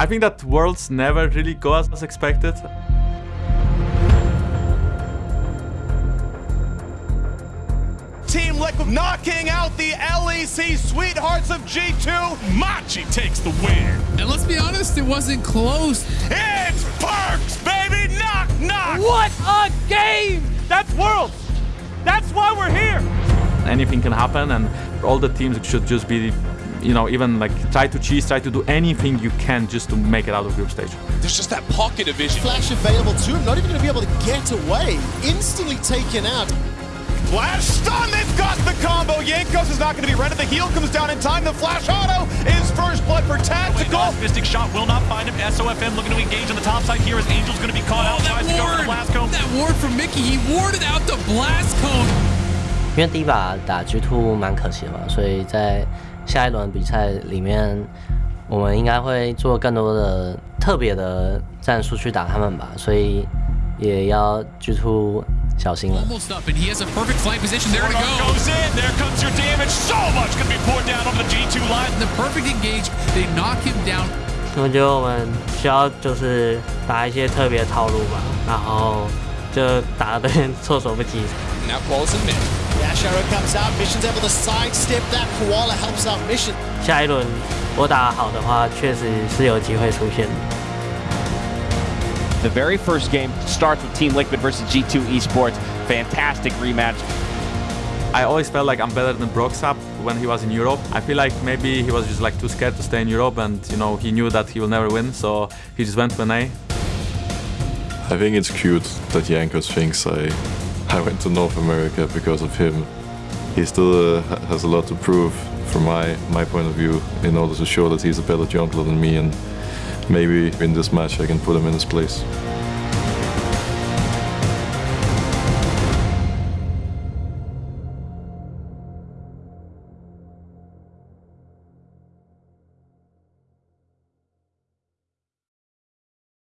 I think that Worlds never really go as expected. Team Liquid knocking out the LEC Sweethearts of G2. Machi takes the win. And let's be honest, it wasn't close. It's Perkz, baby! Knock, knock! What a game! That's Worlds! That's why we're here! Anything can happen and all the teams should just be you know, even like try to cheese, try to do anything you can just to make it out of group stage. There's just that pocket of vision. Flash available to him, not even going to be able to get away. Instantly taken out. Flash stun, they've got the combo. Jankos is not going to be ready. The heal comes down in time. The Flash auto is first blood for Tactical. Mystic shot will not find him. SOFM looking to engage on the top side here as Angel's going to be caught oh, out. Tries to go for the blast cone. That ward from Mikyx, he warded out the blast cone. 因为第一把打 G2 蛮可惜嘛，所以在下一轮比赛里面我们应该会做更多的特别的战术去打他们吧所以也要局促小心了 G Two 小 in there. 我觉得我们需要就是打一些特别套路吧然后就打的对面措手不及。Dash Arrow comes out. Mission's able to sidestep that. Koala helps out Mission. very first game starts with Team Liquid versus G2 Esports. Fantastic rematch. I always felt like I'm better than Broxah when he was in Europe. I feel like maybe he was just like too scared to stay in Europe and you know he knew that he will never win, so he just went to an A. I think it's cute that Jankos thinks I I went to North America because of him. He still uh, has a lot to prove from my, my point of view in order to show that he's a better jungler than me and maybe in this match I can put him in his place.